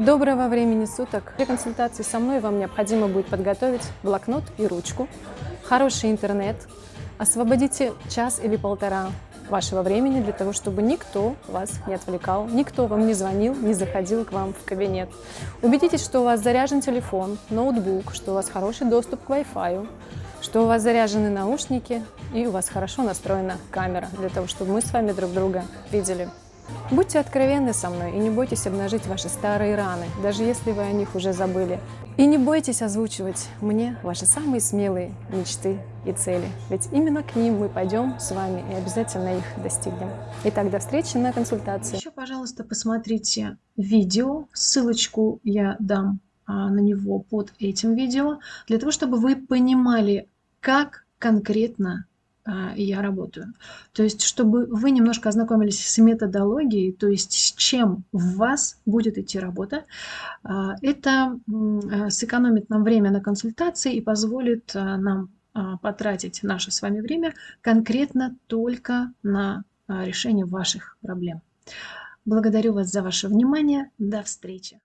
Доброго времени суток! Для консультации со мной вам необходимо будет подготовить блокнот и ручку, хороший интернет, освободите час или полтора вашего времени для того, чтобы никто вас не отвлекал, никто вам не звонил, не заходил к вам в кабинет. Убедитесь, что у вас заряжен телефон, ноутбук, что у вас хороший доступ к Wi-Fi, что у вас заряжены наушники и у вас хорошо настроена камера, для того, чтобы мы с вами друг друга видели. Будьте откровенны со мной и не бойтесь обнажить ваши старые раны, даже если вы о них уже забыли. И не бойтесь озвучивать мне ваши самые смелые мечты и цели, ведь именно к ним мы пойдем с вами и обязательно их достигнем. Итак, до встречи на консультации. Еще, пожалуйста, посмотрите видео, ссылочку я дам а, на него под этим видео, для того, чтобы вы понимали, как конкретно я работаю. То есть, чтобы вы немножко ознакомились с методологией, то есть с чем в вас будет идти работа, а, это а, сэкономит нам время на консультации и позволит нам потратить наше с вами время конкретно только на решение ваших проблем. Благодарю вас за ваше внимание. До встречи!